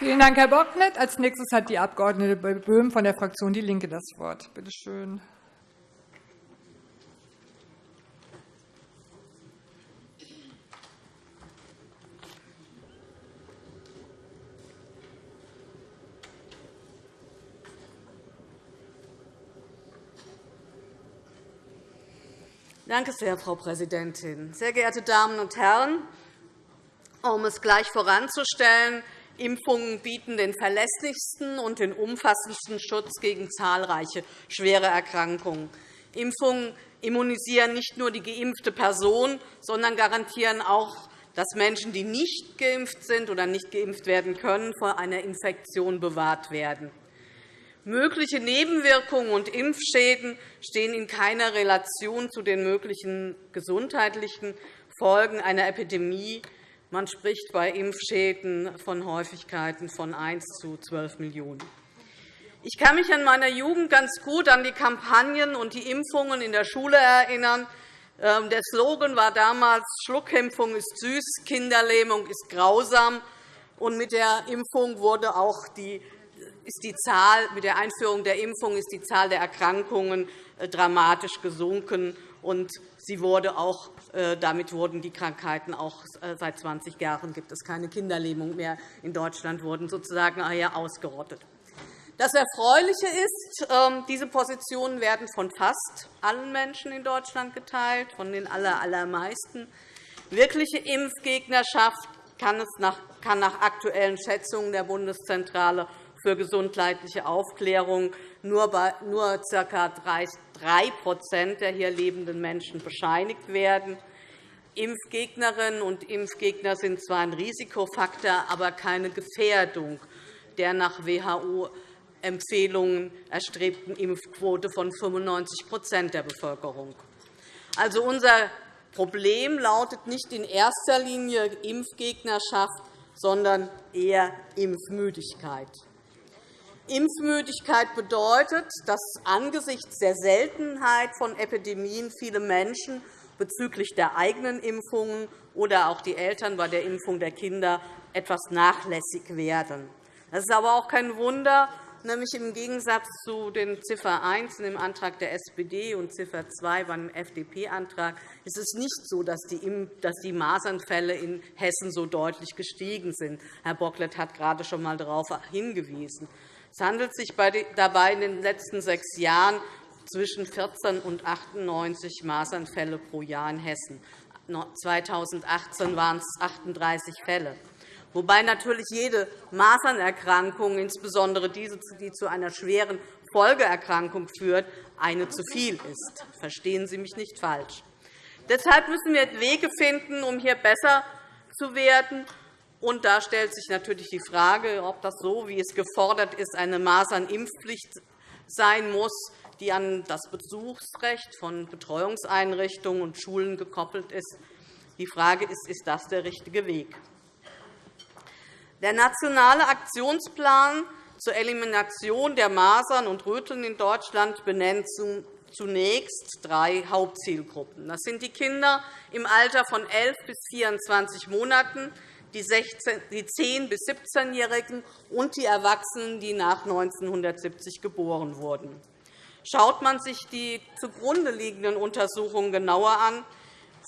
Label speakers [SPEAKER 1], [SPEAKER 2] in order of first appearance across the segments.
[SPEAKER 1] Vielen Dank, Herr Bocklet. Als nächstes hat die Abg. Böhm von der Fraktion DIE LINKE das Wort. Bitte schön.
[SPEAKER 2] Danke sehr, Frau Präsidentin. Sehr geehrte Damen und Herren! Um es gleich voranzustellen, Impfungen bieten den verlässlichsten und den umfassendsten Schutz gegen zahlreiche schwere Erkrankungen. Impfungen immunisieren nicht nur die geimpfte Person, sondern garantieren auch, dass Menschen, die nicht geimpft sind oder nicht geimpft werden können, vor einer Infektion bewahrt werden. Mögliche Nebenwirkungen und Impfschäden stehen in keiner Relation zu den möglichen gesundheitlichen Folgen einer Epidemie. Man spricht bei Impfschäden von Häufigkeiten von 1 zu 12 Millionen. Ich kann mich in meiner Jugend ganz gut an die Kampagnen und die Impfungen in der Schule erinnern. Ähm, der Slogan war damals, Schluckimpfung ist süß, Kinderlähmung ist grausam. Und mit der Impfung wurde auch die ist die Zahl, mit der Einführung der Impfung ist die Zahl der Erkrankungen äh, dramatisch gesunken. Und sie wurde auch, damit wurden die Krankheiten auch äh, seit 20 Jahren gibt es keine Kinderlähmung mehr in Deutschland, wurden sozusagen ausgerottet. Das Erfreuliche ist, ähm, diese Positionen werden von fast allen Menschen in Deutschland geteilt, von den allermeisten. Wirkliche Impfgegnerschaft kann nach aktuellen Schätzungen der Bundeszentrale für gesundheitliche Aufklärung nur, ca. 3 der hier lebenden Menschen bescheinigt werden. Impfgegnerinnen und Impfgegner sind zwar ein Risikofaktor, aber keine Gefährdung der nach WHO-Empfehlungen erstrebten Impfquote von 95% der Bevölkerung. Also, unser Problem lautet nicht in erster Linie Impfgegnerschaft, sondern eher Impfmüdigkeit. Impfmüdigkeit bedeutet, dass angesichts der Seltenheit von Epidemien viele Menschen bezüglich der eigenen Impfungen oder auch die Eltern bei der Impfung der Kinder etwas nachlässig werden. Das ist aber auch kein Wunder, nämlich im Gegensatz zu den Ziffer 1 im Antrag der SPD und Ziffer 2 beim FDP-Antrag ist es nicht so, dass die Masernfälle in Hessen so deutlich gestiegen sind. Herr Bocklet hat gerade schon einmal darauf hingewiesen. Es handelt sich dabei in den letzten sechs Jahren zwischen 14 und 98 Masernfälle pro Jahr in Hessen. 2018 waren es 38 Fälle, wobei natürlich jede Masernerkrankung, insbesondere diese, die zu einer schweren Folgeerkrankung führt, eine zu viel ist. Verstehen Sie mich nicht falsch. Deshalb müssen wir Wege finden, um hier besser zu werden und da stellt sich natürlich die Frage, ob das so, wie es gefordert ist, eine Masernimpfpflicht sein muss, die an das Besuchsrecht von Betreuungseinrichtungen und Schulen gekoppelt ist. Die Frage ist, ist das der richtige Weg? Der Nationale Aktionsplan zur Elimination der Masern und Röteln in Deutschland benennt zunächst drei Hauptzielgruppen. Das sind die Kinder im Alter von 11 bis 24 Monaten, die 10- bis 17-Jährigen und die Erwachsenen, die nach 1970 geboren wurden. Schaut man sich die zugrunde liegenden Untersuchungen genauer an,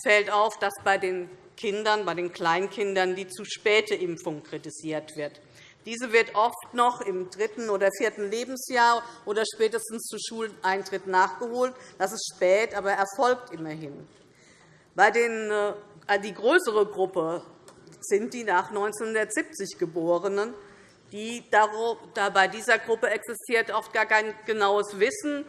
[SPEAKER 2] fällt auf, dass bei den Kindern, bei den Kleinkindern die zu späte Impfung kritisiert wird. Diese wird oft noch im dritten oder vierten Lebensjahr oder spätestens zu Schuleintritt nachgeholt. Das ist spät, aber erfolgt immerhin. Bei den, äh, die größere Gruppe sind die nach 1970 Geborenen. Die, bei dieser Gruppe existiert oft gar kein genaues Wissen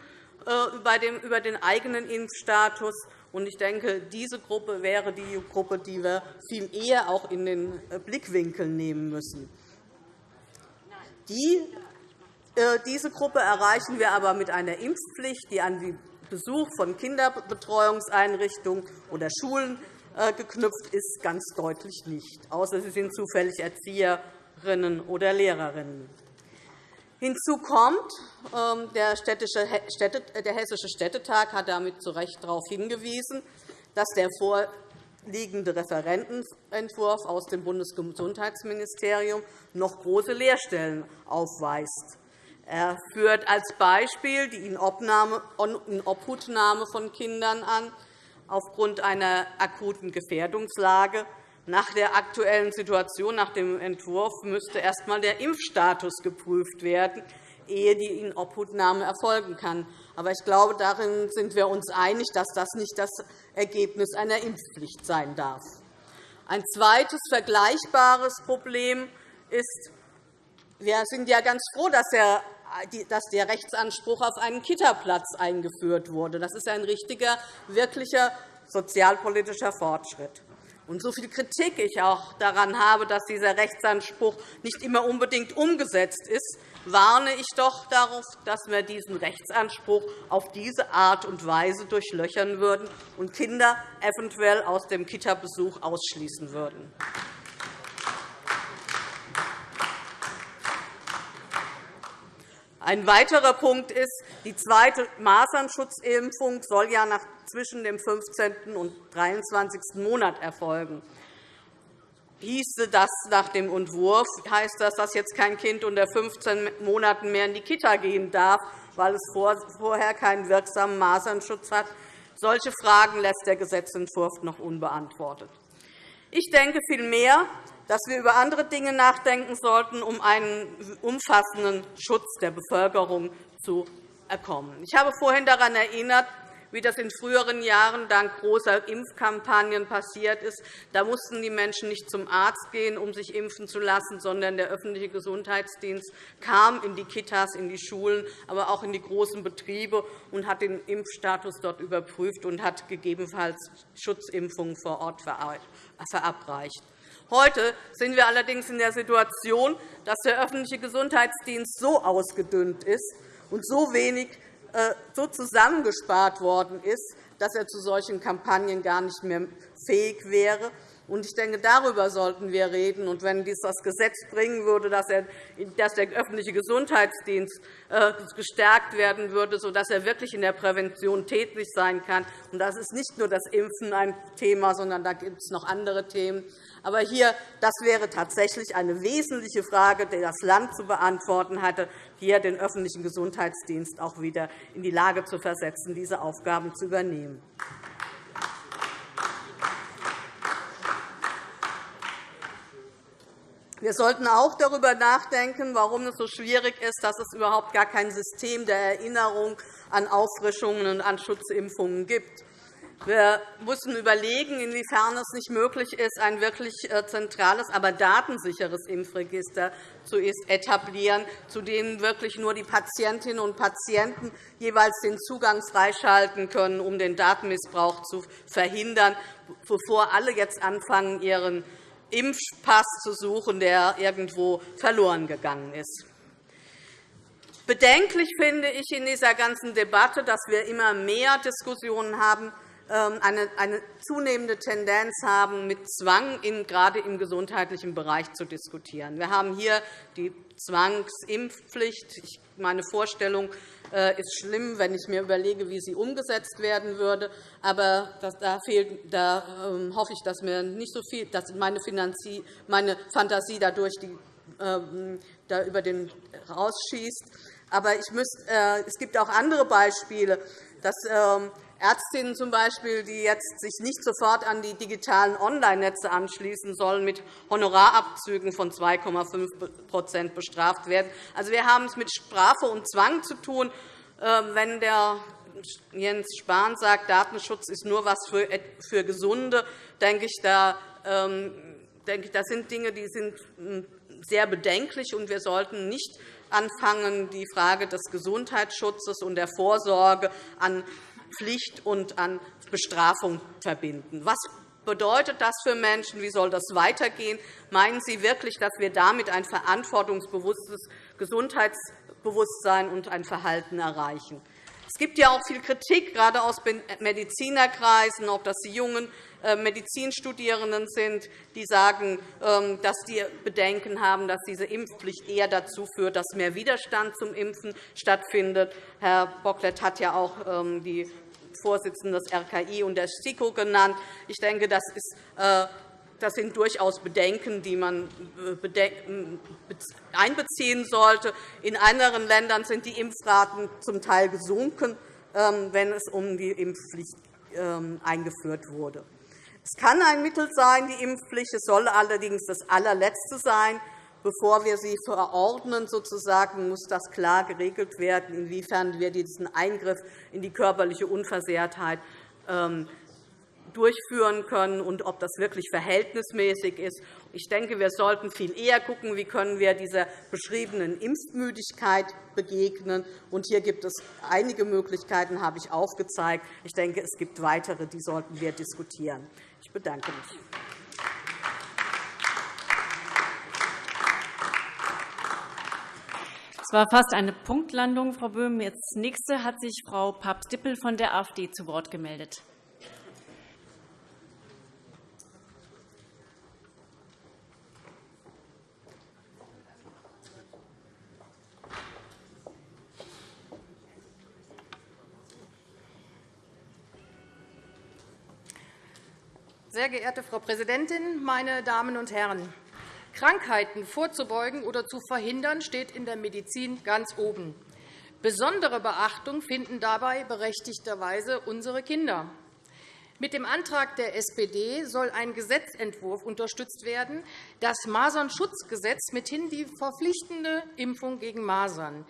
[SPEAKER 2] äh, über den eigenen Impfstatus. Ich denke, diese Gruppe wäre die Gruppe, die wir viel eher auch in den äh, Blickwinkel nehmen müssen. Äh, diese Gruppe erreichen wir aber mit einer Impfpflicht, die an den Besuch von Kinderbetreuungseinrichtungen oder Schulen geknüpft ist, ganz deutlich nicht, außer sie sind zufällig Erzieherinnen oder Lehrerinnen. Hinzu kommt, ähm, der, der Hessische Städtetag hat damit zu Recht darauf hingewiesen, dass der liegende Referentenentwurf aus dem Bundesgesundheitsministerium noch große Leerstellen aufweist. Er führt als Beispiel die Inobhutnahme von Kindern an aufgrund einer akuten Gefährdungslage. Nach der aktuellen Situation, nach dem Entwurf, müsste erst einmal der Impfstatus geprüft werden, ehe die Inobhutnahme erfolgen kann. Aber ich glaube, darin sind wir uns einig, dass das nicht das Ergebnis einer Impfpflicht sein darf. Ein zweites vergleichbares Problem ist, wir sind ja ganz froh, dass der dass der Rechtsanspruch auf einen Kitaplatz eingeführt wurde. Das ist ein richtiger, wirklicher sozialpolitischer Fortschritt. Und so viel Kritik ich auch daran habe, dass dieser Rechtsanspruch nicht immer unbedingt umgesetzt ist, warne ich doch darauf, dass wir diesen Rechtsanspruch auf diese Art und Weise durchlöchern würden und Kinder eventuell aus dem Kita-Besuch ausschließen würden. Ein weiterer Punkt ist, die zweite Masernsschutzimpfung soll ja zwischen dem 15. und 23. Monat erfolgen. Hieße das nach dem Entwurf, heißt das, dass jetzt kein Kind unter 15 Monaten mehr in die Kita gehen darf, weil es vorher keinen wirksamen Masernschutz hat. Solche Fragen lässt der Gesetzentwurf noch unbeantwortet. Ich denke vielmehr, dass wir über andere Dinge nachdenken sollten, um einen umfassenden Schutz der Bevölkerung zu erkommen. Ich habe vorhin daran erinnert, wie das in früheren Jahren dank großer Impfkampagnen passiert ist. Da mussten die Menschen nicht zum Arzt gehen, um sich impfen zu lassen, sondern der öffentliche Gesundheitsdienst kam in die Kitas, in die Schulen, aber auch in die großen Betriebe und hat den Impfstatus dort überprüft und hat gegebenenfalls Schutzimpfungen vor Ort verabreicht. Heute sind wir allerdings in der Situation, dass der öffentliche Gesundheitsdienst so ausgedünnt ist und so wenig äh, so zusammengespart worden ist, dass er zu solchen Kampagnen gar nicht mehr fähig wäre. Ich denke, darüber sollten wir reden. Und wenn dies das Gesetz bringen würde, dass der öffentliche Gesundheitsdienst äh, gestärkt werden würde, sodass er wirklich in der Prävention tätig sein kann, und das ist nicht nur das Impfen ein Thema, sondern da gibt es noch andere Themen, aber hier, das wäre tatsächlich eine wesentliche Frage, die das Land zu beantworten hatte, hier den öffentlichen Gesundheitsdienst auch wieder in die Lage zu versetzen, diese Aufgaben zu übernehmen. Wir sollten auch darüber nachdenken, warum es so schwierig ist, dass es überhaupt gar kein System der Erinnerung an Auffrischungen und an Schutzimpfungen gibt. Wir müssen überlegen, inwiefern es nicht möglich ist, ein wirklich äh, zentrales, aber datensicheres Impfregister zu etablieren, zu dem wirklich nur die Patientinnen und Patienten jeweils den Zugang freischalten können, um den Datenmissbrauch zu verhindern, bevor alle jetzt anfangen, ihren Impfpass zu suchen, der irgendwo verloren gegangen ist. Bedenklich finde ich in dieser ganzen Debatte, dass wir immer mehr Diskussionen haben ähm, eine zunehmende Tendenz haben, mit Zwang gerade im gesundheitlichen Bereich zu diskutieren. Wir haben hier die Zwangsimpfpflicht. Meine Vorstellung äh, ist schlimm, wenn ich mir überlege, wie sie umgesetzt werden würde. Aber da, fehlt, da ähm, hoffe ich, dass, mir nicht so viel, dass meine, meine Fantasie dadurch die, ähm, da über den rausschießt. Aber ich müsst, äh, es gibt auch andere Beispiele, dass Ärztinnen zum Beispiel, die jetzt sich nicht sofort an die digitalen Online-Netze anschließen sollen, mit Honorarabzügen von 2,5% bestraft werden. Also, wir haben es mit Strafe und Zwang zu tun. Ähm, wenn der Jens Spahn sagt, Datenschutz ist nur etwas für Gesunde, denke ich, da, ähm, denke ich, das sind Dinge, die sind hm, sehr bedenklich, und wir sollten nicht anfangen, die Frage des Gesundheitsschutzes und der Vorsorge an Pflicht und an Bestrafung verbinden. Was bedeutet das für Menschen? Wie soll das weitergehen? Meinen Sie wirklich, dass wir damit ein verantwortungsbewusstes Gesundheitsbewusstsein und ein Verhalten erreichen? Es gibt ja auch viel Kritik, gerade aus Medizinerkreisen, ob das die jungen äh, Medizinstudierenden sind, die sagen, ähm, dass sie Bedenken haben, dass diese Impfpflicht eher dazu führt, dass mehr Widerstand zum Impfen stattfindet. Herr Bocklet hat ja auch ähm, die Vorsitzenden des RKI und der STIKO genannt. Ich denke, das, ist, äh, das sind durchaus Bedenken, die man äh, einbeziehen sollte. In anderen Ländern sind die Impfraten zum Teil gesunken, ähm, wenn es um die Impfpflicht ähm, eingeführt wurde. Es kann ein Mittel sein, die Impfpflicht. Es soll allerdings das allerletzte sein. Bevor wir sie verordnen, sozusagen, muss das klar geregelt werden, inwiefern wir diesen Eingriff in die körperliche Unversehrtheit ähm, durchführen können und ob das wirklich verhältnismäßig ist. Ich denke, wir sollten viel eher schauen, wie können wir dieser beschriebenen Impfmüdigkeit begegnen. Und hier gibt es einige Möglichkeiten, habe ich aufgezeigt. Ich denke, es gibt weitere, die sollten wir diskutieren. Ich bedanke mich.
[SPEAKER 3] War fast eine Punktlandung, Frau Böhm. Jetzt nächste hat sich Frau Papst-Dippel von der AfD zu Wort gemeldet.
[SPEAKER 4] Sehr geehrte Frau Präsidentin, meine Damen und Herren! Krankheiten vorzubeugen oder zu verhindern, steht in der Medizin ganz oben. Besondere Beachtung finden dabei berechtigterweise unsere Kinder. Mit dem Antrag der SPD soll ein Gesetzentwurf unterstützt werden, das Masernschutzgesetz mithin die verpflichtende Impfung gegen Masern.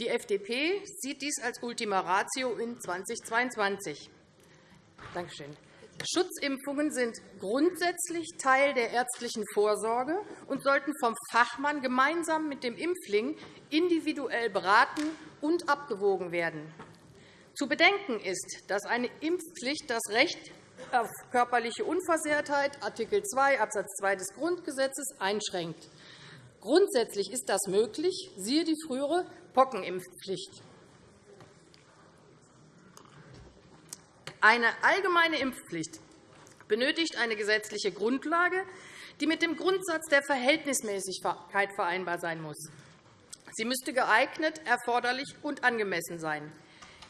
[SPEAKER 4] Die FDP sieht dies als Ultima Ratio in 2022. Danke schön. Schutzimpfungen sind grundsätzlich Teil der ärztlichen Vorsorge und sollten vom Fachmann gemeinsam mit dem Impfling individuell beraten und abgewogen werden. Zu bedenken ist, dass eine Impfpflicht das Recht auf körperliche Unversehrtheit Art. 2 Abs. 2 des Grundgesetzes einschränkt. Grundsätzlich ist das möglich, siehe die frühere Pockenimpfpflicht. Eine allgemeine Impfpflicht benötigt eine gesetzliche Grundlage, die mit dem Grundsatz der Verhältnismäßigkeit vereinbar sein muss. Sie müsste geeignet, erforderlich und angemessen sein.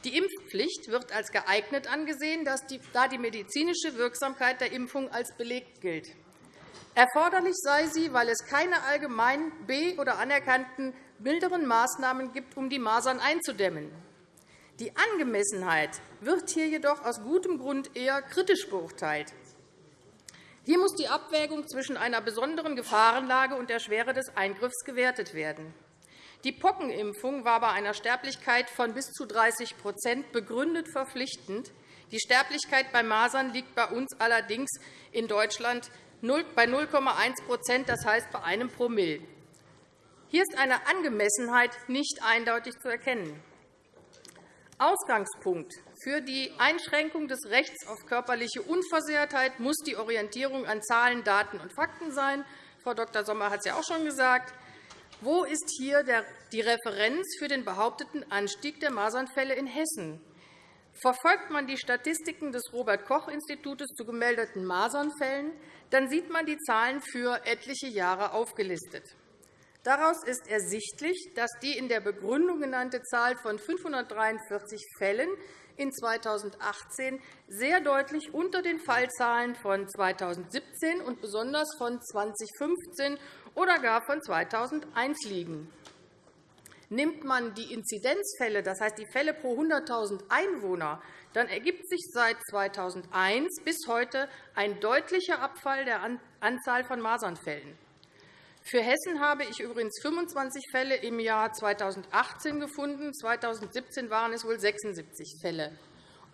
[SPEAKER 4] Die Impfpflicht wird als geeignet angesehen, da die medizinische Wirksamkeit der Impfung als belegt gilt. Erforderlich sei sie, weil es keine allgemein be- oder anerkannten milderen Maßnahmen gibt, um die Masern einzudämmen. Die Angemessenheit wird hier jedoch aus gutem Grund eher kritisch beurteilt. Hier muss die Abwägung zwischen einer besonderen Gefahrenlage und der Schwere des Eingriffs gewertet werden. Die Pockenimpfung war bei einer Sterblichkeit von bis zu 30% begründet verpflichtend. Die Sterblichkeit bei Masern liegt bei uns allerdings in Deutschland bei 0,1% das heißt bei einem Promille. Hier ist eine Angemessenheit nicht eindeutig zu erkennen. Ausgangspunkt für die Einschränkung des Rechts auf körperliche Unversehrtheit muss die Orientierung an Zahlen, Daten und Fakten sein. Frau Dr. Sommer hat es ja auch schon gesagt. Wo ist hier die Referenz für den behaupteten Anstieg der Masernfälle in Hessen? Verfolgt man die Statistiken des Robert-Koch-Instituts zu gemeldeten Masernfällen, dann sieht man die Zahlen für etliche Jahre aufgelistet. Daraus ist ersichtlich, dass die in der Begründung genannte Zahl von 543 Fällen in 2018 sehr deutlich unter den Fallzahlen von 2017 und besonders von 2015 oder gar von 2001 liegen. Nimmt man die Inzidenzfälle, das heißt die Fälle pro 100.000 Einwohner, dann ergibt sich seit 2001 bis heute ein deutlicher Abfall der Anzahl von Masernfällen. Für Hessen habe ich übrigens 25 Fälle im Jahr 2018 gefunden. 2017 waren es wohl 76 Fälle.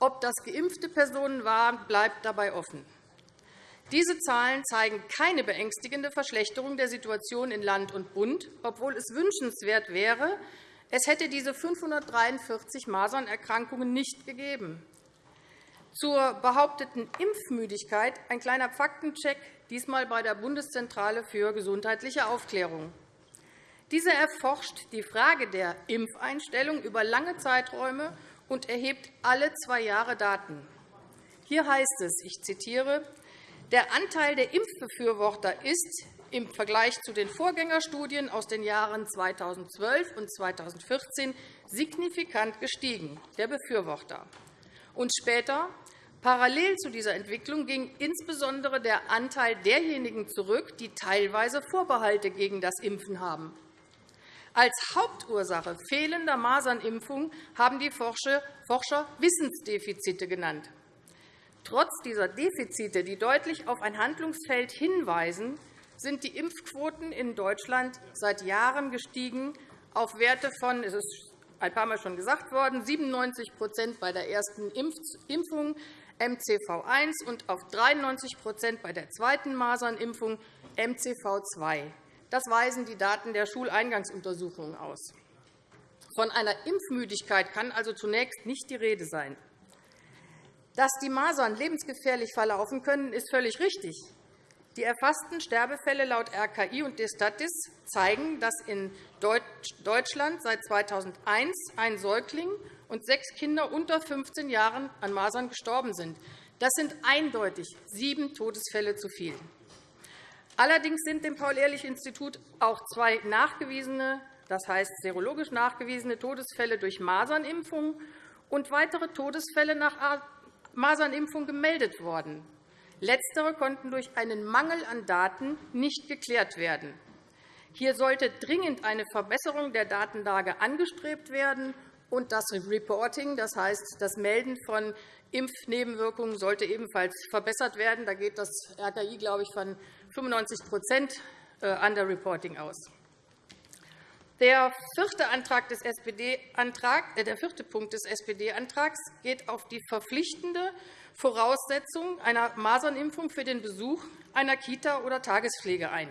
[SPEAKER 4] Ob das geimpfte Personen waren, bleibt dabei offen. Diese Zahlen zeigen keine beängstigende Verschlechterung der Situation in Land und Bund, obwohl es wünschenswert wäre, es hätte diese 543 Masernerkrankungen nicht gegeben. Zur behaupteten Impfmüdigkeit ein kleiner Faktencheck diesmal bei der Bundeszentrale für gesundheitliche Aufklärung. Diese erforscht die Frage der Impfeinstellung über lange Zeiträume und erhebt alle zwei Jahre Daten. Hier heißt es, ich zitiere, der Anteil der Impfbefürworter ist im Vergleich zu den Vorgängerstudien aus den Jahren 2012 und 2014 signifikant gestiegen, der Befürworter. Und später, parallel zu dieser Entwicklung, ging insbesondere der Anteil derjenigen zurück, die teilweise Vorbehalte gegen das Impfen haben. Als Hauptursache fehlender Masernimpfung haben die Forscher Wissensdefizite genannt. Trotz dieser Defizite, die deutlich auf ein Handlungsfeld hinweisen, sind die Impfquoten in Deutschland seit Jahren gestiegen auf Werte von, es ist ein paar Mal schon gesagt worden, 97% bei der ersten Impfung MCV1 und auf 93% bei der zweiten Masernimpfung MCV2. Das weisen die Daten der Schuleingangsuntersuchungen aus. Von einer Impfmüdigkeit kann also zunächst nicht die Rede sein. Dass die Masern lebensgefährlich verlaufen können, ist völlig richtig. Die erfassten Sterbefälle laut RKI und Destatis zeigen, dass in Deutschland seit 2001 ein Säugling und sechs Kinder unter 15 Jahren an Masern gestorben sind. Das sind eindeutig sieben Todesfälle zu viel. Allerdings sind dem Paul-Ehrlich-Institut auch zwei nachgewiesene, das heißt serologisch nachgewiesene Todesfälle durch Masernimpfung und weitere Todesfälle nach Masernimpfung gemeldet worden. Letztere konnten durch einen Mangel an Daten nicht geklärt werden. Hier sollte dringend eine Verbesserung der Datenlage angestrebt werden, und das Reporting, das heißt das Melden von Impfnebenwirkungen, sollte ebenfalls verbessert werden. Da geht das RKI, glaube ich, von 95 äh, Underreporting aus. Der vierte, Antrag des SPD -Antrag, äh, der vierte Punkt des SPD-Antrags geht auf die verpflichtende Voraussetzung einer Masernimpfung für den Besuch einer Kita oder Tagespflege ein.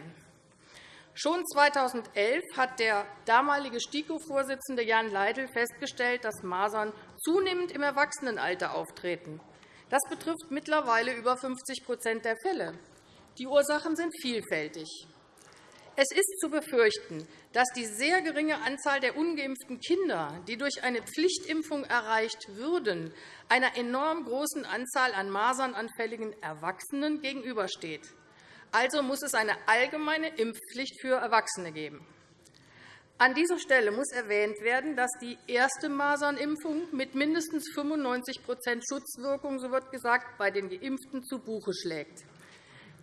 [SPEAKER 4] Schon 2011 hat der damalige STIKO-Vorsitzende Jan Leidl festgestellt, dass Masern zunehmend im Erwachsenenalter auftreten. Das betrifft mittlerweile über 50% der Fälle. Die Ursachen sind vielfältig. Es ist zu befürchten, dass die sehr geringe Anzahl der ungeimpften Kinder, die durch eine Pflichtimpfung erreicht würden, einer enorm großen Anzahl an masernanfälligen Erwachsenen gegenübersteht. Also muss es eine allgemeine Impfpflicht für Erwachsene geben. An dieser Stelle muss erwähnt werden, dass die erste Masernimpfung mit mindestens 95% Schutzwirkung, so wird gesagt, bei den Geimpften zu Buche schlägt.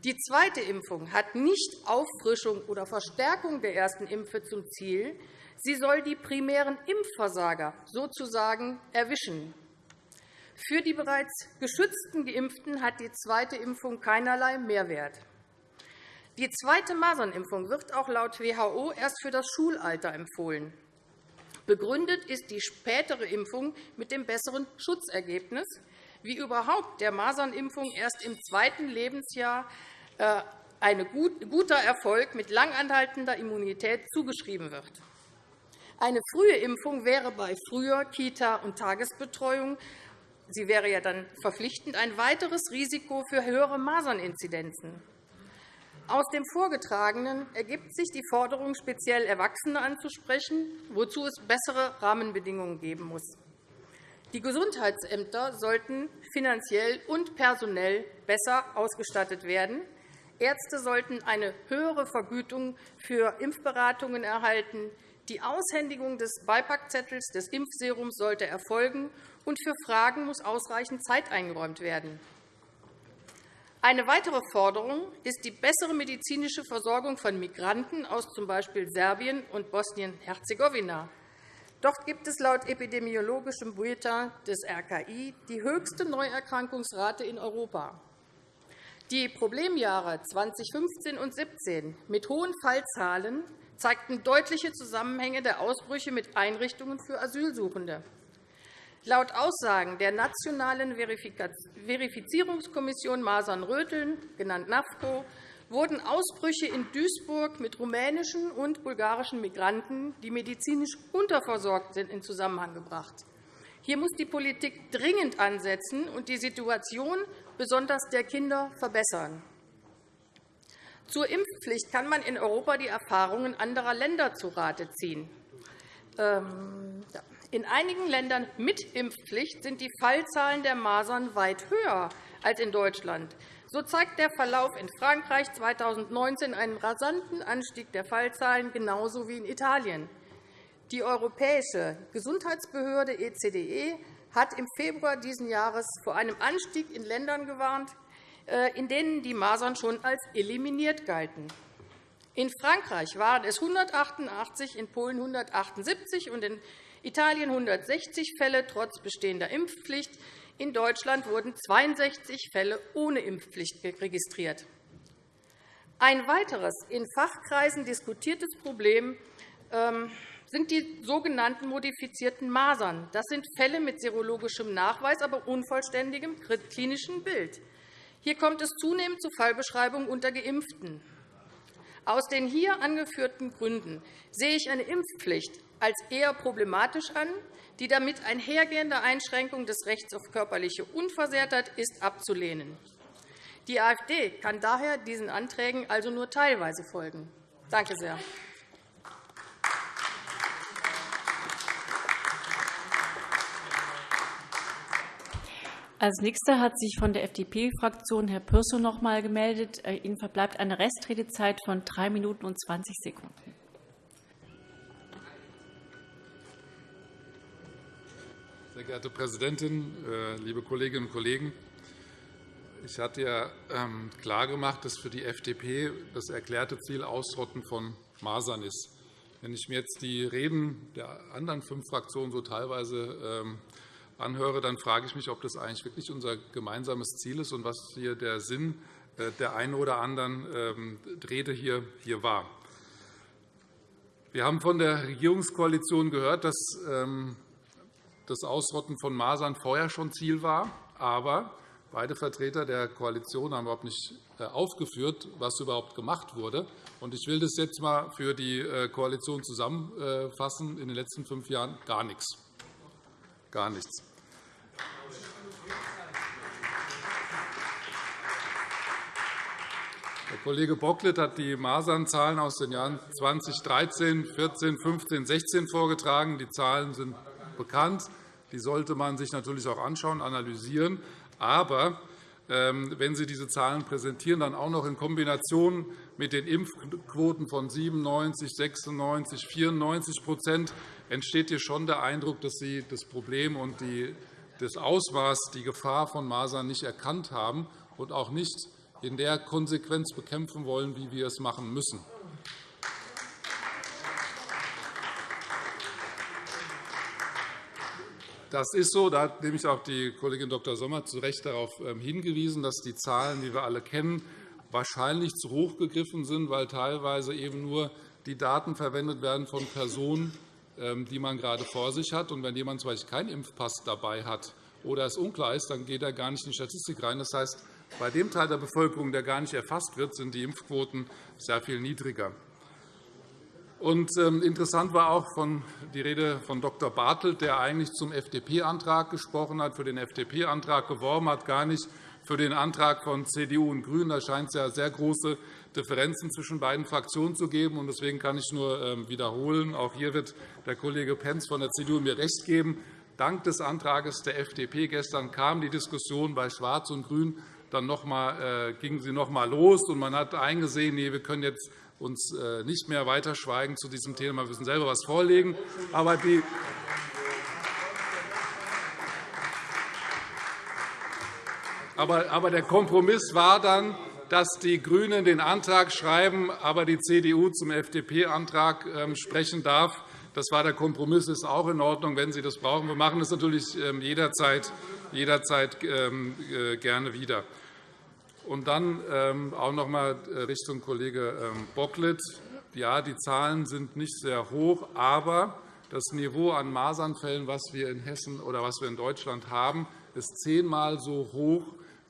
[SPEAKER 4] Die zweite Impfung hat nicht Auffrischung oder Verstärkung der ersten Impfe zum Ziel. Sie soll die primären Impfversager sozusagen erwischen. Für die bereits geschützten Geimpften hat die zweite Impfung keinerlei Mehrwert. Die zweite Masernimpfung wird auch laut WHO erst für das Schulalter empfohlen. Begründet ist die spätere Impfung mit dem besseren Schutzergebnis, wie überhaupt der Masernimpfung erst im zweiten Lebensjahr ein guter Erfolg mit langanhaltender Immunität zugeschrieben wird. Eine frühe Impfung wäre bei früher Kita- und Tagesbetreuung sie wäre ja dann verpflichtend ein weiteres Risiko für höhere Maserninzidenzen. Aus dem Vorgetragenen ergibt sich die Forderung, speziell Erwachsene anzusprechen, wozu es bessere Rahmenbedingungen geben muss. Die Gesundheitsämter sollten finanziell und personell besser ausgestattet werden. Ärzte sollten eine höhere Vergütung für Impfberatungen erhalten. Die Aushändigung des Beipackzettels des Impfserums sollte erfolgen, und für Fragen muss ausreichend Zeit eingeräumt werden. Eine weitere Forderung ist die bessere medizinische Versorgung von Migranten aus z. B. Serbien und Bosnien-Herzegowina. Dort gibt es laut epidemiologischem Bulletin des RKI die höchste Neuerkrankungsrate in Europa. Die Problemjahre 2015 und 2017 mit hohen Fallzahlen zeigten deutliche Zusammenhänge der Ausbrüche mit Einrichtungen für Asylsuchende. Laut Aussagen der Nationalen Verifizierungskommission Masern-Röteln, genannt NAFCO, wurden Ausbrüche in Duisburg mit rumänischen und bulgarischen Migranten, die medizinisch unterversorgt sind, in Zusammenhang gebracht. Hier muss die Politik dringend ansetzen und die Situation besonders der Kinder verbessern. Zur Impfpflicht kann man in Europa die Erfahrungen anderer Länder zu Rate ziehen. Ähm, in einigen Ländern mit Impfpflicht sind die Fallzahlen der Masern weit höher als in Deutschland. So zeigt der Verlauf in Frankreich 2019 einen rasanten Anstieg der Fallzahlen, genauso wie in Italien. Die Europäische Gesundheitsbehörde ECDE hat im Februar dieses Jahres vor einem Anstieg in Ländern gewarnt, äh, in denen die Masern schon als eliminiert galten. In Frankreich waren es 188, in Polen 178 und in Italien 160 Fälle trotz bestehender Impfpflicht. In Deutschland wurden 62 Fälle ohne Impfpflicht registriert. Ein weiteres in Fachkreisen diskutiertes Problem ähm, sind die sogenannten modifizierten Masern. Das sind Fälle mit serologischem Nachweis, aber unvollständigem klinischen Bild. Hier kommt es zunehmend zu Fallbeschreibungen unter Geimpften. Aus den hier angeführten Gründen sehe ich eine Impfpflicht als eher problematisch an. Die damit einhergehende Einschränkung des Rechts auf körperliche Unversehrtheit ist abzulehnen. Die AfD kann daher diesen Anträgen also nur teilweise folgen. Danke sehr.
[SPEAKER 3] Als Nächster hat sich von der FDP-Fraktion Herr Pürsün noch einmal gemeldet. Äh, Ihnen verbleibt eine Restredezeit von drei Minuten und 20 Sekunden.
[SPEAKER 5] Sehr geehrte Präsidentin, äh, liebe Kolleginnen und Kollegen! Ich hatte ja ähm, klargemacht, dass für die FDP das erklärte Ziel Ausrotten von Masern ist. Wenn ich mir jetzt die Reden der anderen fünf Fraktionen so teilweise ähm, anhöre, dann frage ich mich, ob das eigentlich wirklich unser gemeinsames Ziel ist und was hier der Sinn äh, der einen oder anderen ähm, Rede hier war. Wir haben von der Regierungskoalition gehört, dass ähm, das Ausrotten von Masern vorher schon Ziel war. Aber beide Vertreter der Koalition haben überhaupt nicht äh, aufgeführt, was überhaupt gemacht wurde. Ich will das jetzt einmal für die äh, Koalition zusammenfassen. In den letzten fünf Jahren gar nichts. Gar nichts. Der Kollege Bocklet hat die Masernzahlen aus den Jahren 2013, 14, 15, 16 vorgetragen. Die Zahlen sind bekannt. Die sollte man sich natürlich auch anschauen, analysieren. Aber ähm, wenn Sie diese Zahlen präsentieren, dann auch noch in Kombination mit den Impfquoten von 97, 96, 94% entsteht hier schon der Eindruck, dass Sie das Problem und das Ausmaß, die Gefahr von Masern nicht erkannt haben und auch nicht in der Konsequenz bekämpfen wollen, wie wir es machen müssen. Das ist so. Da hat nämlich auch die Kollegin Dr. Sommer zu Recht darauf ähm, hingewiesen, dass die Zahlen, die wir alle kennen, wahrscheinlich zu hoch gegriffen sind, weil teilweise eben nur die Daten verwendet werden von Personen, ähm, die man gerade vor sich hat. Und wenn jemand zum Beispiel keinen Impfpass dabei hat oder es unklar ist, dann geht er gar nicht in die Statistik rein. Das heißt, bei dem Teil der Bevölkerung, der gar nicht erfasst wird, sind die Impfquoten sehr viel niedriger. Und, ähm, interessant war auch die Rede von Dr. Bartelt, der eigentlich zum FDP-Antrag gesprochen hat, für den FDP-Antrag geworben hat, gar nicht für den Antrag von CDU und GRÜNEN. Da scheint es ja sehr große Differenzen zwischen beiden Fraktionen zu geben. Deswegen kann ich nur ähm, wiederholen, auch hier wird der Kollege Pentz von der CDU mir recht geben. Dank des Antrags der FDP gestern kam die Diskussion bei Schwarz und Grün dann noch einmal, äh, gingen sie noch einmal los, und man hat eingesehen, nee, wir können jetzt uns äh, nicht mehr weiter schweigen zu diesem Thema. Wir müssen selber etwas vorlegen. Aber die aber der Kompromiss war dann, dass die GRÜNEN den Antrag schreiben, aber die CDU zum FDP-Antrag ähm, sprechen darf. Das war der Kompromiss. Das ist auch in Ordnung, wenn Sie das brauchen. Wir machen das natürlich ähm, jederzeit, jederzeit ähm, äh, gerne wieder. Und dann ähm, auch noch einmal äh, Richtung Kollege ähm, Bocklet. Ja, die Zahlen sind nicht sehr hoch, aber das Niveau an Masernfällen, was wir in Hessen oder was wir in Deutschland haben, ist zehnmal so hoch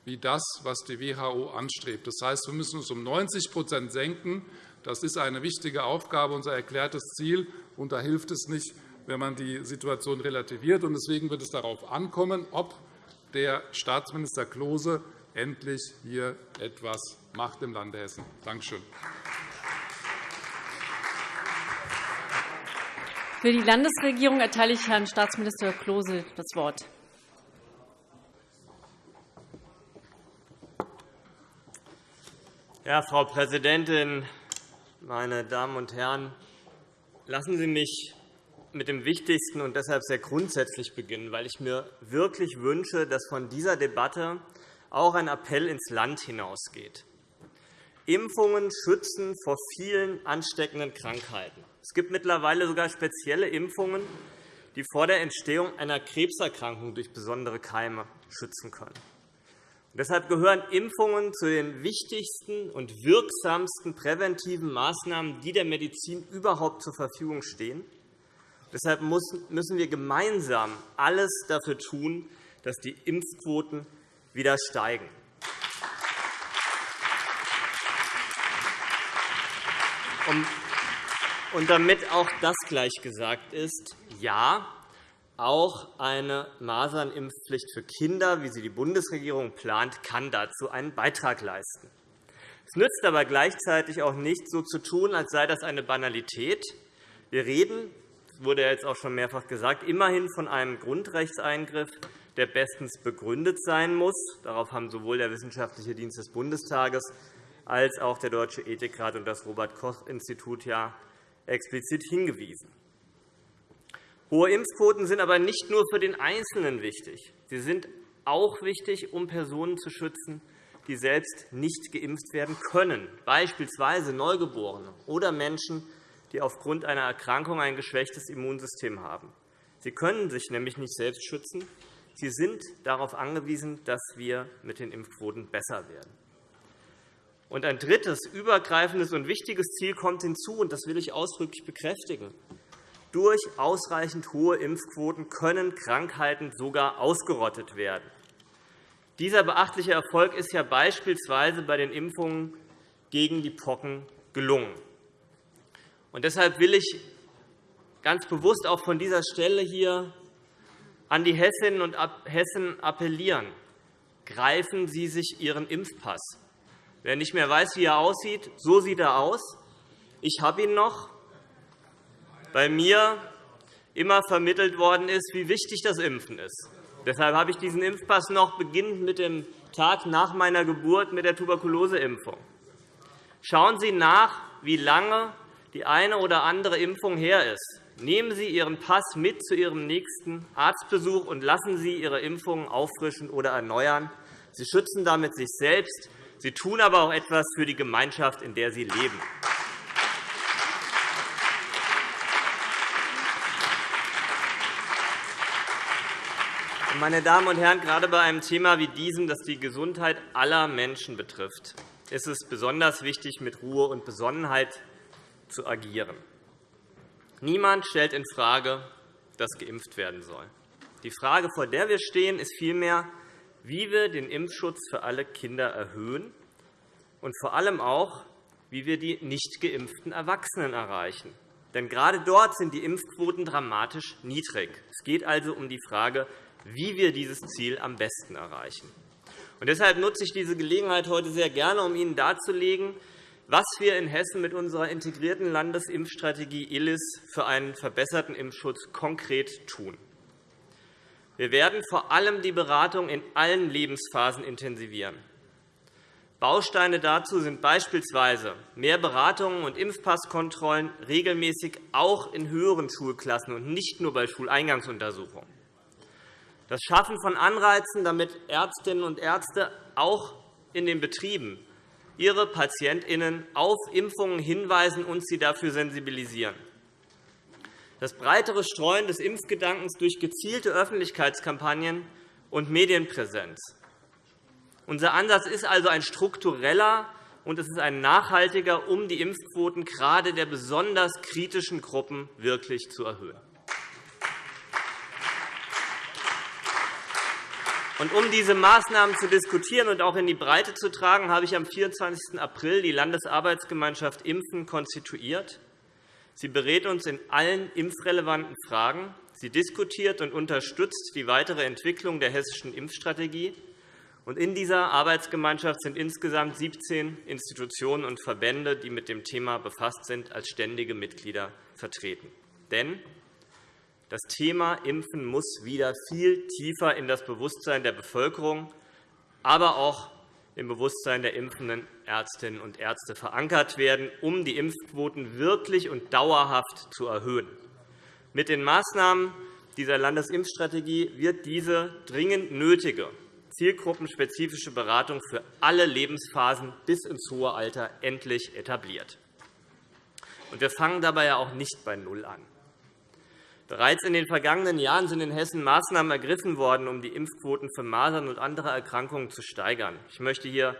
[SPEAKER 5] wie das, was die WHO anstrebt. Das heißt, wir müssen uns um 90% senken. Das ist eine wichtige Aufgabe, unser erklärtes Ziel. Und da hilft es nicht, wenn man die Situation relativiert. Deswegen wird es darauf ankommen, ob der Staatsminister Klose endlich hier etwas macht im Lande Hessen. Danke schön.
[SPEAKER 3] Für die Landesregierung erteile ich Herrn Staatsminister Klose das Wort.
[SPEAKER 6] Ja, Frau Präsidentin, meine Damen und Herren! Lassen Sie mich mit dem Wichtigsten und deshalb sehr grundsätzlich beginnen, weil ich mir wirklich wünsche, dass von dieser Debatte auch ein Appell ins Land hinausgeht. Impfungen schützen vor vielen ansteckenden Krankheiten. Es gibt mittlerweile sogar spezielle Impfungen, die vor der Entstehung einer Krebserkrankung durch besondere Keime schützen können. Deshalb gehören Impfungen zu den wichtigsten und wirksamsten präventiven Maßnahmen, die der Medizin überhaupt zur Verfügung stehen. Deshalb müssen wir gemeinsam alles dafür tun, dass die Impfquoten wieder steigen. Und damit auch das gleich gesagt ist, ja, auch eine Masernimpfpflicht für Kinder, wie sie die Bundesregierung plant, kann dazu einen Beitrag leisten. Es nützt aber gleichzeitig auch nicht, so zu tun, als sei das eine Banalität. Wir reden, wurde jetzt auch schon mehrfach gesagt, immerhin von einem Grundrechtseingriff, der bestens begründet sein muss. Darauf haben sowohl der Wissenschaftliche Dienst des Bundestages als auch der Deutsche Ethikrat und das Robert-Koch-Institut ja explizit hingewiesen. Hohe Impfquoten sind aber nicht nur für den Einzelnen wichtig. Sie sind auch wichtig, um Personen zu schützen, die selbst nicht geimpft werden können, beispielsweise Neugeborene oder Menschen, die aufgrund einer Erkrankung ein geschwächtes Immunsystem haben. Sie können sich nämlich nicht selbst schützen. Sie sind darauf angewiesen, dass wir mit den Impfquoten besser werden. Und ein drittes, übergreifendes und wichtiges Ziel kommt hinzu, und das will ich ausdrücklich bekräftigen. Durch ausreichend hohe Impfquoten können Krankheiten sogar ausgerottet werden. Dieser beachtliche Erfolg ist ja beispielsweise bei den Impfungen gegen die Pocken gelungen. Und deshalb will ich ganz bewusst auch von dieser Stelle hier an die Hessinnen und Hessen appellieren. Greifen Sie sich Ihren Impfpass. Wer nicht mehr weiß, wie er aussieht, so sieht er aus. Ich habe ihn noch, bei mir immer vermittelt worden ist, wie wichtig das Impfen ist. Deshalb habe ich diesen Impfpass noch beginnend mit dem Tag nach meiner Geburt mit der Tuberkuloseimpfung. Schauen Sie nach, wie lange die eine oder andere Impfung her ist. Nehmen Sie Ihren Pass mit zu Ihrem nächsten Arztbesuch und lassen Sie Ihre Impfungen auffrischen oder erneuern. Sie schützen damit sich selbst Sie tun aber auch etwas für die Gemeinschaft, in der Sie leben. Meine Damen und Herren, gerade bei einem Thema wie diesem, das die Gesundheit aller Menschen betrifft, ist es besonders wichtig, mit Ruhe und Besonnenheit zu agieren. Niemand stellt infrage, dass geimpft werden soll. Die Frage, vor der wir stehen, ist vielmehr, wie wir den Impfschutz für alle Kinder erhöhen und vor allem auch, wie wir die nicht geimpften Erwachsenen erreichen. Denn gerade dort sind die Impfquoten dramatisch niedrig. Es geht also um die Frage, wie wir dieses Ziel am besten erreichen. Und deshalb nutze ich diese Gelegenheit heute sehr gerne, um Ihnen darzulegen, was wir in Hessen mit unserer integrierten Landesimpfstrategie ILIS für einen verbesserten Impfschutz konkret tun. Wir werden vor allem die Beratung in allen Lebensphasen intensivieren. Bausteine dazu sind beispielsweise mehr Beratungen und Impfpasskontrollen regelmäßig auch in höheren Schulklassen und nicht nur bei Schuleingangsuntersuchungen. Das Schaffen von Anreizen, damit Ärztinnen und Ärzte auch in den Betrieben ihre PatientInnen auf Impfungen hinweisen und sie dafür sensibilisieren das breitere Streuen des Impfgedankens durch gezielte Öffentlichkeitskampagnen und Medienpräsenz. Unser Ansatz ist also ein struktureller und es ist ein nachhaltiger, um die Impfquoten gerade der besonders kritischen Gruppen wirklich zu erhöhen. Um diese Maßnahmen zu diskutieren und auch in die Breite zu tragen, habe ich am 24. April die Landesarbeitsgemeinschaft Impfen konstituiert. Sie berät uns in allen impfrelevanten Fragen. Sie diskutiert und unterstützt die weitere Entwicklung der hessischen Impfstrategie. In dieser Arbeitsgemeinschaft sind insgesamt 17 Institutionen und Verbände, die mit dem Thema befasst sind, als ständige Mitglieder vertreten. Denn das Thema Impfen muss wieder viel tiefer in das Bewusstsein der Bevölkerung, aber auch im Bewusstsein der impfenden Ärztinnen und Ärzte verankert werden, um die Impfquoten wirklich und dauerhaft zu erhöhen. Mit den Maßnahmen dieser Landesimpfstrategie wird diese dringend nötige zielgruppenspezifische Beratung für alle Lebensphasen bis ins hohe Alter endlich etabliert. wir fangen dabei ja auch nicht bei Null an. Bereits in den vergangenen Jahren sind in Hessen Maßnahmen ergriffen worden, um die Impfquoten für Masern und andere Erkrankungen zu steigern. Ich möchte hier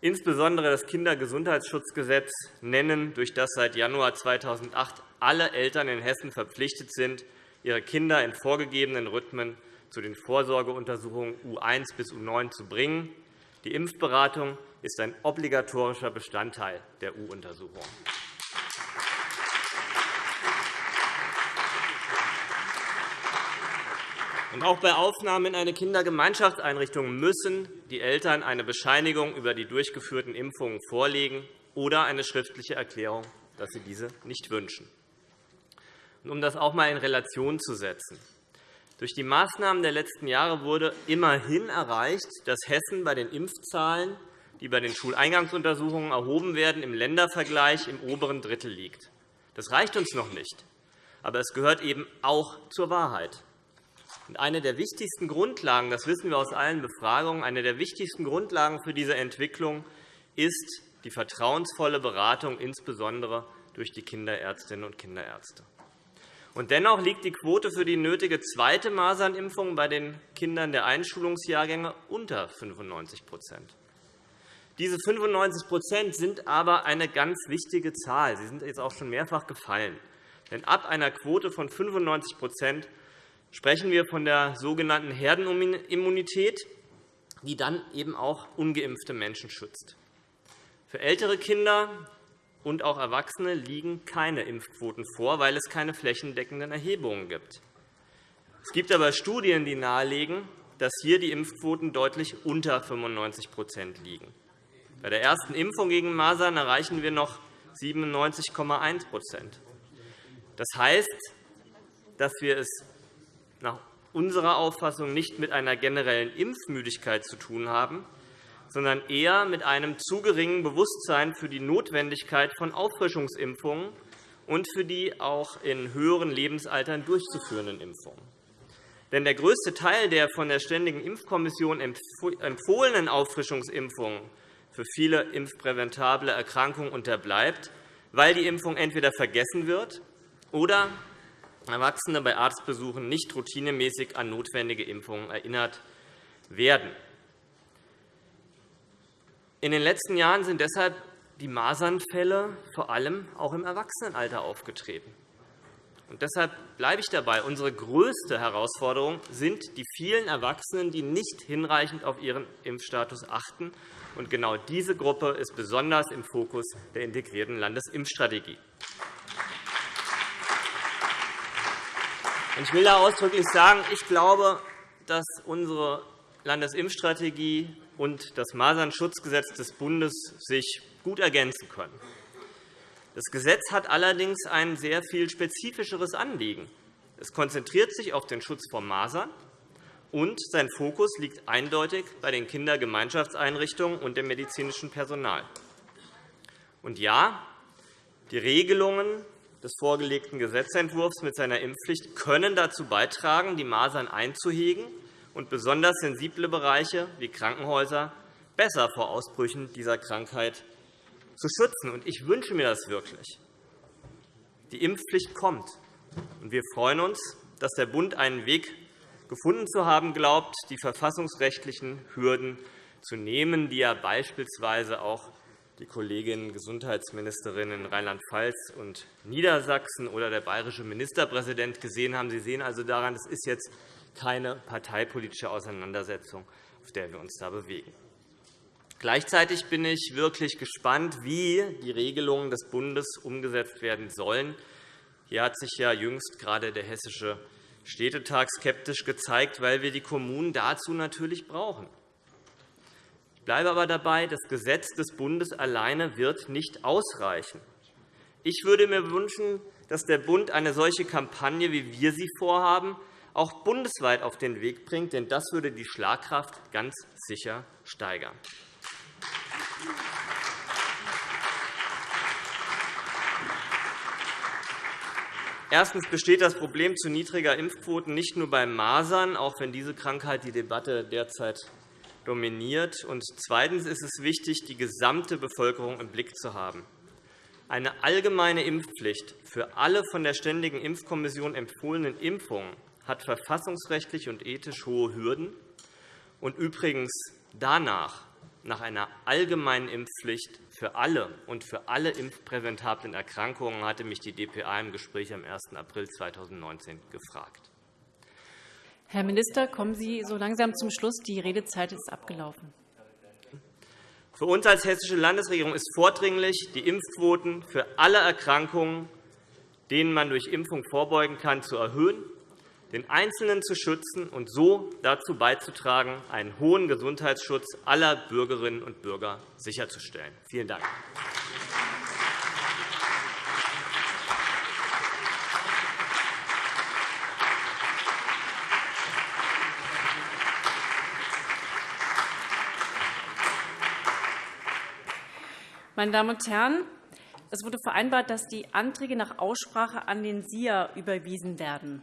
[SPEAKER 6] insbesondere das Kindergesundheitsschutzgesetz nennen, durch das seit Januar 2008 alle Eltern in Hessen verpflichtet sind, ihre Kinder in vorgegebenen Rhythmen zu den Vorsorgeuntersuchungen U1 bis U9 zu bringen. Die Impfberatung ist ein obligatorischer Bestandteil der U-Untersuchung. Auch bei Aufnahme in eine Kindergemeinschaftseinrichtung müssen die Eltern eine Bescheinigung über die durchgeführten Impfungen vorlegen oder eine schriftliche Erklärung, dass sie diese nicht wünschen. Um das auch einmal in Relation zu setzen. Durch die Maßnahmen der letzten Jahre wurde immerhin erreicht, dass Hessen bei den Impfzahlen, die bei den Schuleingangsuntersuchungen erhoben werden, im Ländervergleich im oberen Drittel liegt. Das reicht uns noch nicht, aber es gehört eben auch zur Wahrheit. Eine der wichtigsten Grundlagen, das wissen wir aus allen Befragungen, eine der wichtigsten Grundlagen für diese Entwicklung ist die vertrauensvolle Beratung, insbesondere durch die Kinderärztinnen und Kinderärzte. Dennoch liegt die Quote für die nötige zweite Masernimpfung bei den Kindern der Einschulungsjahrgänge unter 95% Diese 95% sind aber eine ganz wichtige Zahl. Sie sind jetzt auch schon mehrfach gefallen. Denn ab einer Quote von 95 sprechen wir von der sogenannten Herdenimmunität, die dann eben auch ungeimpfte Menschen schützt. Für ältere Kinder und auch Erwachsene liegen keine Impfquoten vor, weil es keine flächendeckenden Erhebungen gibt. Es gibt aber Studien, die nahelegen, dass hier die Impfquoten deutlich unter 95% liegen. Bei der ersten Impfung gegen Masern erreichen wir noch 97,1% Das heißt, dass wir es nach unserer Auffassung nicht mit einer generellen Impfmüdigkeit zu tun haben, sondern eher mit einem zu geringen Bewusstsein für die Notwendigkeit von Auffrischungsimpfungen und für die auch in höheren Lebensaltern durchzuführenden Impfungen. Denn der größte Teil der von der Ständigen Impfkommission empfohlenen Auffrischungsimpfungen für viele impfpräventable Erkrankungen unterbleibt, weil die Impfung entweder vergessen wird oder Erwachsene bei Arztbesuchen nicht routinemäßig an notwendige Impfungen erinnert werden. In den letzten Jahren sind deshalb die Masernfälle vor allem auch im Erwachsenenalter aufgetreten. Und deshalb bleibe ich dabei. Unsere größte Herausforderung sind die vielen Erwachsenen, die nicht hinreichend auf ihren Impfstatus achten. Und genau diese Gruppe ist besonders im Fokus der integrierten Landesimpfstrategie. Ich will da ausdrücklich sagen, ich glaube, dass unsere Landesimpfstrategie und das Masernschutzgesetz des Bundes sich gut ergänzen können. Das Gesetz hat allerdings ein sehr viel spezifischeres Anliegen. Es konzentriert sich auf den Schutz vor Masern, und sein Fokus liegt eindeutig bei den Kindergemeinschaftseinrichtungen und dem medizinischen Personal. Und ja, die Regelungen des vorgelegten Gesetzentwurfs mit seiner Impfpflicht können dazu beitragen, die Masern einzuhegen und besonders sensible Bereiche wie Krankenhäuser besser vor Ausbrüchen dieser Krankheit zu schützen. Ich wünsche mir das wirklich. Die Impfpflicht kommt, und wir freuen uns, dass der Bund einen Weg gefunden zu haben glaubt, die verfassungsrechtlichen Hürden zu nehmen, die er beispielsweise auch die Kollegin Gesundheitsministerin in Rheinland-Pfalz und Niedersachsen oder der bayerische Ministerpräsident gesehen haben. Sie sehen also daran, es ist jetzt keine parteipolitische Auseinandersetzung, auf der wir uns da bewegen. Gleichzeitig bin ich wirklich gespannt, wie die Regelungen des Bundes umgesetzt werden sollen. Hier hat sich ja jüngst gerade der Hessische Städtetag skeptisch gezeigt, weil wir die Kommunen dazu natürlich brauchen bleibe aber dabei, das Gesetz des Bundes alleine wird nicht ausreichen. Ich würde mir wünschen, dass der Bund eine solche Kampagne, wie wir sie vorhaben, auch bundesweit auf den Weg bringt, denn das würde die Schlagkraft ganz sicher steigern. Erstens besteht das Problem zu niedriger Impfquoten nicht nur bei Masern, auch wenn diese Krankheit die Debatte derzeit dominiert. Und zweitens ist es wichtig, die gesamte Bevölkerung im Blick zu haben. Eine allgemeine Impfpflicht für alle von der Ständigen Impfkommission empfohlenen Impfungen hat verfassungsrechtlich und ethisch hohe Hürden. Und übrigens danach, nach einer allgemeinen Impfpflicht für alle und für alle impfpräventablen Erkrankungen, hatte mich die dpa im Gespräch am 1. April 2019 gefragt.
[SPEAKER 3] Herr Minister, kommen Sie so langsam zum Schluss. Die Redezeit ist abgelaufen.
[SPEAKER 6] Für uns als Hessische Landesregierung ist vordringlich, die Impfquoten für alle Erkrankungen, denen man durch Impfung vorbeugen kann, zu erhöhen, den Einzelnen zu schützen und so dazu beizutragen, einen hohen Gesundheitsschutz aller Bürgerinnen und Bürger sicherzustellen. Vielen Dank.
[SPEAKER 3] Meine Damen und Herren, es wurde vereinbart, dass die Anträge nach Aussprache an den SIA überwiesen werden.